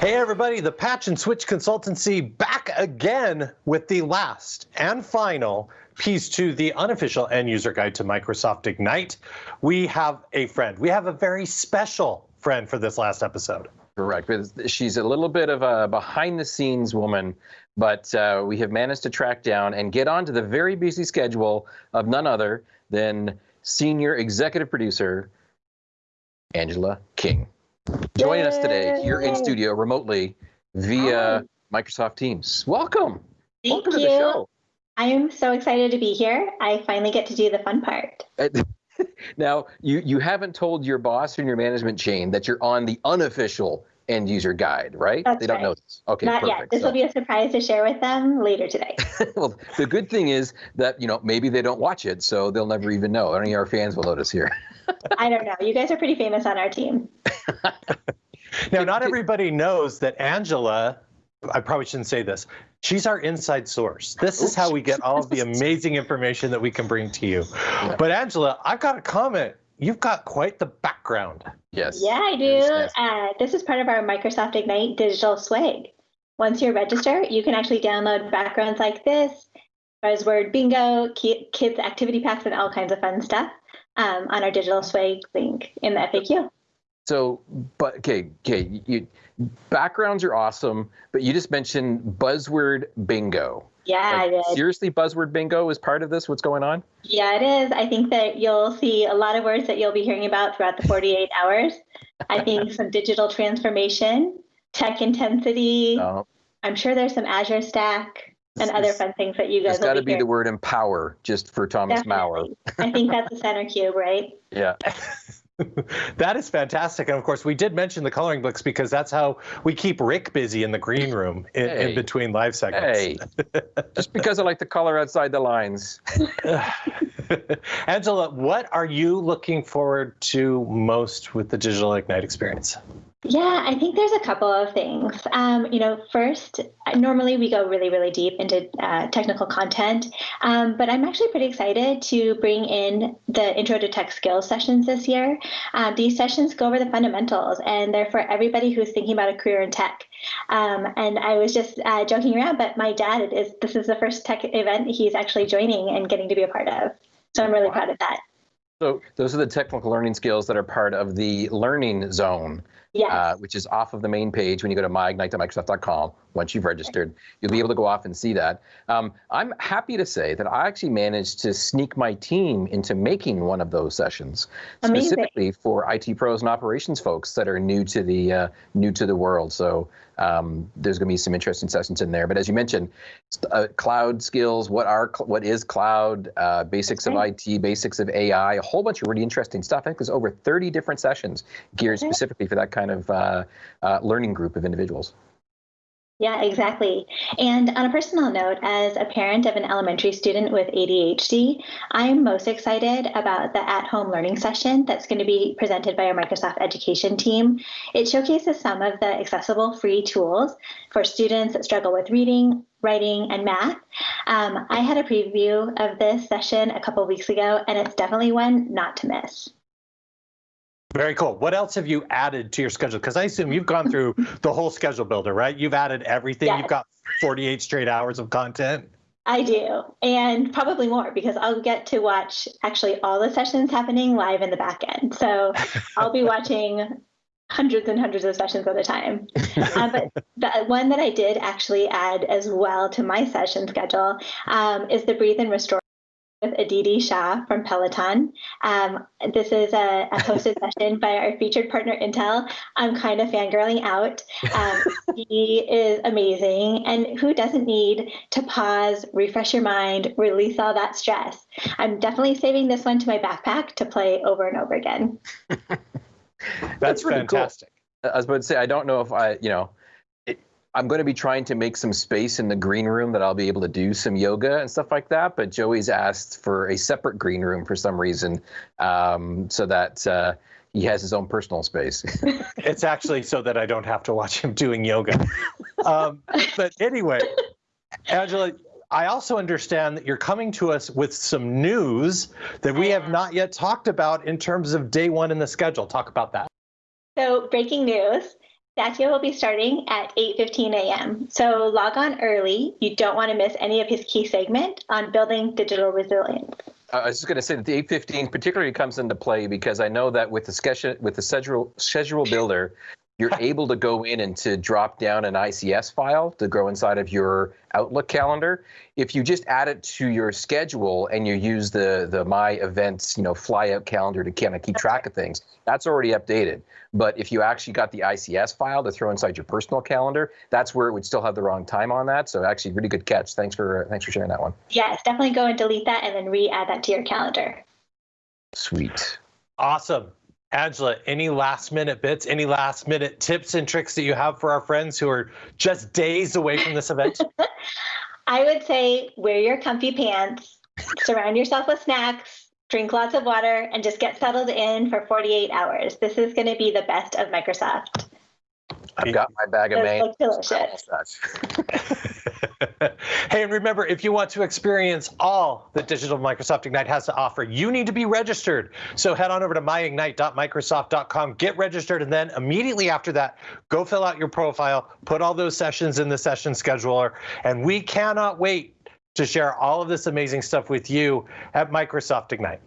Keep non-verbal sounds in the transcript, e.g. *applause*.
Hey everybody, the Patch and Switch Consultancy back again with the last and final piece to the unofficial end user guide to Microsoft Ignite. We have a friend. We have a very special friend for this last episode. Correct. She's a little bit of a behind the scenes woman, but uh, we have managed to track down and get onto the very busy schedule of none other than senior executive producer Angela King joining us today here in studio remotely via Hi. Microsoft Teams. Welcome. Thank Welcome you. to the show. I am so excited to be here. I finally get to do the fun part. Uh, *laughs* now, you, you haven't told your boss and your management chain that you're on the unofficial end user guide, right? That's they don't right. know this. Okay, Not perfect. yet. This so. will be a surprise to share with them later today. *laughs* well, the good thing is that, you know, maybe they don't watch it, so they'll never even know. Only our fans will notice here. *laughs* I don't know. You guys are pretty famous on our team. *laughs* now, not everybody knows that Angela, I probably shouldn't say this, she's our inside source. This is how we get all of the amazing information that we can bring to you. But Angela, I've got a comment. You've got quite the background. Yes. Yeah, I do. Yes. Uh, this is part of our Microsoft Ignite digital swag. Once you register, you can actually download backgrounds like this, buzzword bingo, kids activity packs, and all kinds of fun stuff um, on our digital swag link in the FAQ. So, but okay, okay, you, backgrounds are awesome, but you just mentioned buzzword bingo. Yeah, like. Seriously, buzzword bingo is part of this. What's going on? Yeah, it is. I think that you'll see a lot of words that you'll be hearing about throughout the 48 hours. I think *laughs* some digital transformation, tech intensity. Oh. I'm sure there's some Azure Stack and other fun things that you guys. Got to be, be the word empower, just for Thomas Definitely. Maurer. I think that's the center cube, right? *laughs* Yeah. *laughs* that is fantastic. And of course, we did mention the coloring books because that's how we keep Rick busy in the green room in, hey. in between live segments. Hey, just because I like the color outside the lines. *laughs* Angela, what are you looking forward to most with the Digital Ignite experience? Yeah, I think there's a couple of things. Um, you know, first, normally we go really, really deep into uh, technical content, um, but I'm actually pretty excited to bring in the Intro to Tech Skills sessions this year. Um, these sessions go over the fundamentals, and they're for everybody who's thinking about a career in tech. Um, and I was just uh, joking around, but my dad is this is the first tech event he's actually joining and getting to be a part of. So I'm really wow. proud of that. So those are the technical learning skills that are part of the learning zone yes. uh, which is off of the main page when you go to myignite.microsoft.com. Once you've registered, you'll be able to go off and see that. Um, I'm happy to say that I actually managed to sneak my team into making one of those sessions, Amazing. specifically for IT pros and operations folks that are new to the uh, new to the world. So um, there's going to be some interesting sessions in there. But as you mentioned, uh, cloud skills, what are what is cloud, uh, basics of IT, basics of AI, a whole bunch of really interesting stuff. I think there's over 30 different sessions geared specifically for that kind of uh, uh, learning group of individuals. Yeah, exactly. And on a personal note, as a parent of an elementary student with ADHD, I'm most excited about the at home learning session that's going to be presented by our Microsoft Education team. It showcases some of the accessible free tools for students that struggle with reading, writing, and math. Um, I had a preview of this session a couple weeks ago, and it's definitely one not to miss. Very cool. What else have you added to your schedule? Because I assume you've gone through *laughs* the whole schedule builder, right? You've added everything. Yes. You've got 48 straight hours of content. I do, and probably more because I'll get to watch actually all the sessions happening live in the back end. So *laughs* I'll be watching hundreds and hundreds of sessions at a time. uh, but the one that I did actually add as well to my session schedule um, is the Breathe and Restore with Aditi Shah from Peloton. Um, this is a, a hosted *laughs* session by our featured partner Intel. I'm kind of fangirling out. Um, *laughs* he is amazing. And who doesn't need to pause, refresh your mind, release all that stress? I'm definitely saving this one to my backpack to play over and over again. *laughs* That's, That's fantastic. Cool. I was about to say, I don't know if I, you know, I'm going to be trying to make some space in the green room that I'll be able to do some yoga and stuff like that. But Joey's asked for a separate green room for some reason, um, so that uh, he has his own personal space. *laughs* it's actually so that I don't have to watch him doing yoga. Um, but anyway, Angela, I also understand that you're coming to us with some news that we have not yet talked about in terms of day one in the schedule. Talk about that. So, breaking news Satya will be starting at 8.15 a.m. So log on early. You don't want to miss any of his key segment on building digital resilience. I was just going to say that the 815 particularly comes into play because I know that with the schedule with the schedule schedule builder, you're *laughs* able to go in and to drop down an ICS file to go inside of your Outlook calendar. If you just add it to your schedule and you use the the My Events, you know, fly out calendar to kind of keep track of things, that's already updated. But if you actually got the ICS file to throw inside your personal calendar, that's where it would still have the wrong time on that. So actually, really good catch. Thanks for thanks for sharing that one. Yes, definitely go and delete that and then re-add that to your calendar. Sweet. Awesome. Angela, any last minute bits, any last minute tips and tricks that you have for our friends who are just days away from this event? *laughs* I would say wear your comfy pants, surround yourself with snacks, drink lots of water, and just get settled in for 48 hours. This is going to be the best of Microsoft. I've got my bag of Those main. look delicious. *laughs* hey, and remember, if you want to experience all that Digital Microsoft Ignite has to offer, you need to be registered. So head on over to myignite.microsoft.com, get registered, and then immediately after that, go fill out your profile, put all those sessions in the session scheduler, and we cannot wait to share all of this amazing stuff with you at Microsoft Ignite.